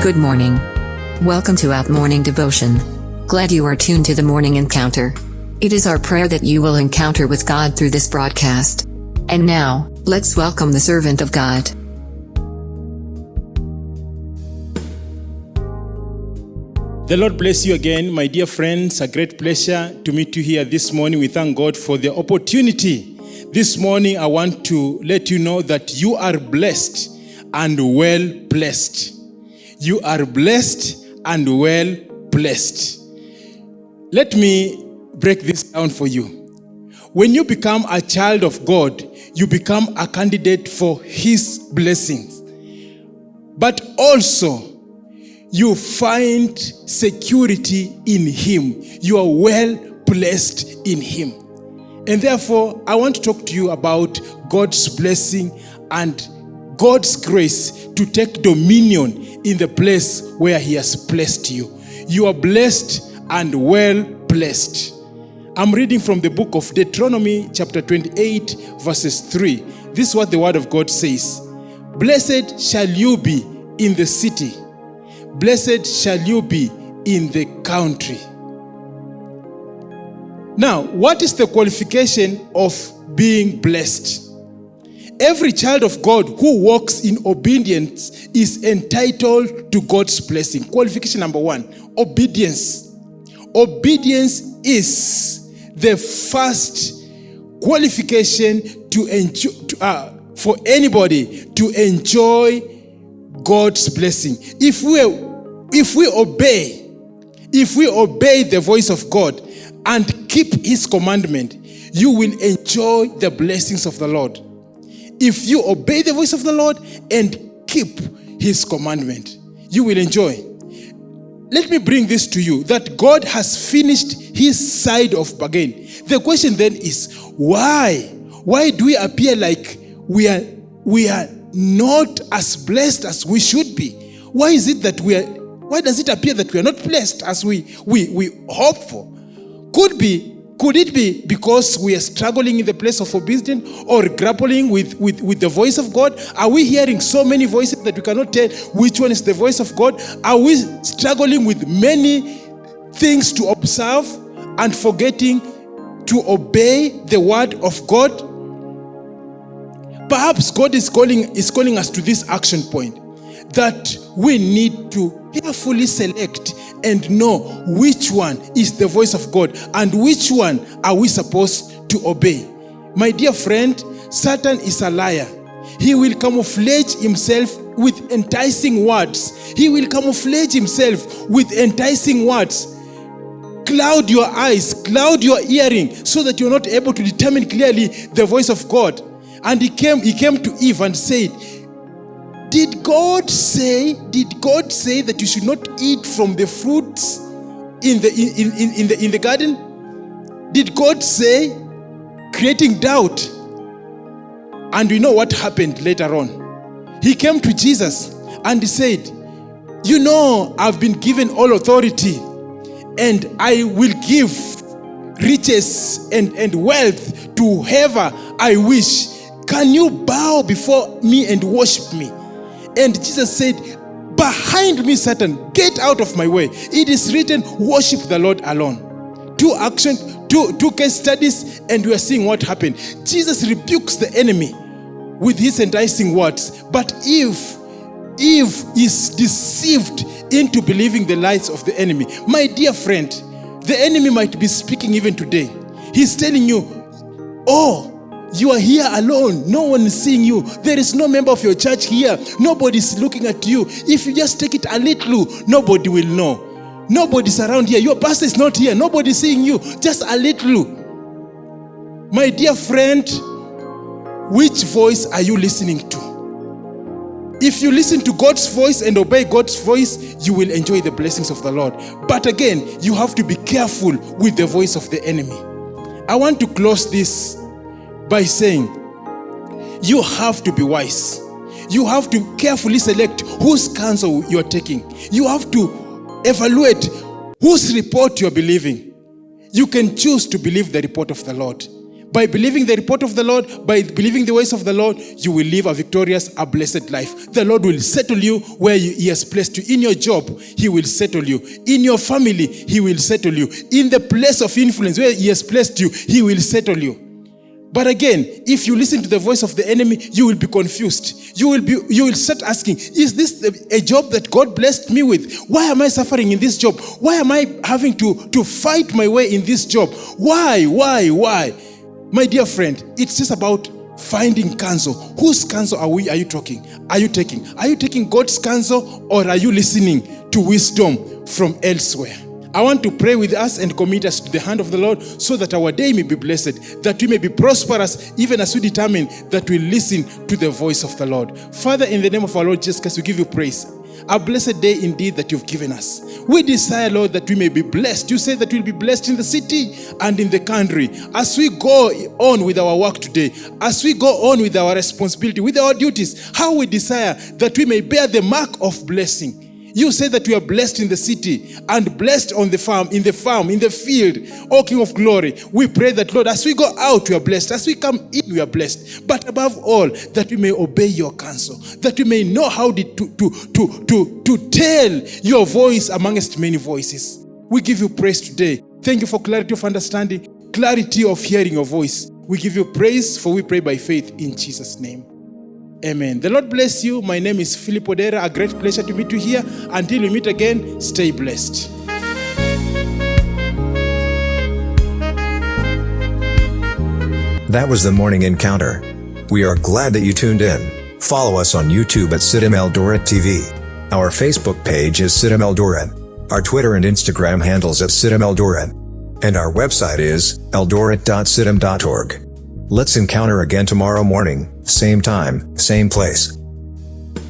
Good morning. Welcome to Out Morning Devotion. Glad you are tuned to the morning encounter. It is our prayer that you will encounter with God through this broadcast. And now, let's welcome the servant of God. The Lord bless you again, my dear friends. A great pleasure to meet you here this morning. We thank God for the opportunity. This morning, I want to let you know that you are blessed and well blessed. You are blessed and well blessed. Let me break this down for you. When you become a child of God, you become a candidate for His blessings. But also, you find security in Him. You are well blessed in Him. And therefore, I want to talk to you about God's blessing and God's grace to take dominion in the place where He has placed you. You are blessed and well blessed. I'm reading from the book of Deuteronomy, chapter 28, verses 3. This is what the word of God says Blessed shall you be in the city, blessed shall you be in the country. Now, what is the qualification of being blessed? Every child of God who walks in obedience is entitled to God's blessing. Qualification number one obedience. Obedience is the first qualification to enjoy, to, uh, for anybody to enjoy God's blessing. If we, if we obey, if we obey the voice of God and keep His commandment, you will enjoy the blessings of the Lord if you obey the voice of the Lord and keep his commandment, you will enjoy. Let me bring this to you that God has finished his side of bargain. The question then is why? Why do we appear like we are we are not as blessed as we should be? Why is it that we are why does it appear that we are not blessed as we we, we hope for? Could be could it be because we are struggling in the place of obedience or grappling with, with, with the voice of God? Are we hearing so many voices that we cannot tell which one is the voice of God? Are we struggling with many things to observe and forgetting to obey the word of God? Perhaps God is calling, is calling us to this action point that we need to carefully select and know which one is the voice of God and which one are we supposed to obey. My dear friend, Satan is a liar. He will camouflage himself with enticing words. He will camouflage himself with enticing words. Cloud your eyes, cloud your hearing so that you're not able to determine clearly the voice of God. And he came, he came to Eve and said, did God say, did God say that you should not eat from the fruits in the, in, in, in, the, in the garden? Did God say, creating doubt? And we know what happened later on. He came to Jesus and he said, You know, I've been given all authority and I will give riches and, and wealth to whoever I wish. Can you bow before me and worship me? And Jesus said, Behind me, Satan, get out of my way. It is written, Worship the Lord alone. Two action, two, two case studies, and we are seeing what happened. Jesus rebukes the enemy with his enticing words. But if Eve is deceived into believing the lies of the enemy, my dear friend, the enemy might be speaking even today. He's telling you, Oh, you are here alone. No one is seeing you. There is no member of your church here. Nobody is looking at you. If you just take it a little, nobody will know. Nobody's around here. Your pastor is not here. Nobody's seeing you. Just a little. My dear friend, which voice are you listening to? If you listen to God's voice and obey God's voice, you will enjoy the blessings of the Lord. But again, you have to be careful with the voice of the enemy. I want to close this by saying, You have to be wise. You have to carefully select whose counsel you are taking. You have to evaluate whose report you are believing. You can choose to believe the report of the Lord, By believing the report of the Lord, by believing the ways of the Lord, you will live a victorious, a blessed life. The Lord will settle you where He has placed you. In your job, He will settle you. In your family, He will settle you. In the place of influence where He has placed you, He will settle you. But again, if you listen to the voice of the enemy, you will be confused. You will be you will start asking, is this a job that God blessed me with? Why am I suffering in this job? Why am I having to to fight my way in this job? Why? Why? Why? My dear friend, it's just about finding counsel. Whose counsel are we are you talking? Are you taking? Are you taking God's counsel or are you listening to wisdom from elsewhere? I want to pray with us and commit us to the hand of the Lord so that our day may be blessed, that we may be prosperous, even as we determine that we listen to the voice of the Lord. Father, in the name of our Lord Jesus Christ, we give you praise. A blessed day indeed that you've given us. We desire, Lord, that we may be blessed. You say that we'll be blessed in the city and in the country. As we go on with our work today, as we go on with our responsibility, with our duties, how we desire that we may bear the mark of blessing. You say that we are blessed in the city and blessed on the farm, in the farm, in the field. O King of glory, we pray that, Lord, as we go out, we are blessed. As we come in, we are blessed. But above all, that we may obey your counsel, that we may know how to, to, to, to, to tell your voice amongst many voices. We give you praise today. Thank you for clarity of understanding, clarity of hearing your voice. We give you praise, for we pray by faith in Jesus' name. Amen. The Lord bless you. My name is Philip Odera. A great pleasure to meet you here. Until we meet again, stay blessed. That was the morning encounter. We are glad that you tuned in. Follow us on YouTube at CITAM Eldoret TV. Our Facebook page is CITAM Eldoret. Our Twitter and Instagram handles at CITAM Eldoret. And our website is eldoret.citam.org. Let's encounter again tomorrow morning, same time, same place.